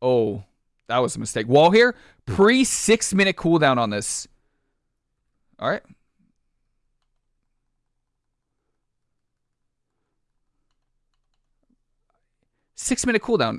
Oh, that was a mistake. Wall here. Pre six minute cooldown on this. All right. Six minute cooldown.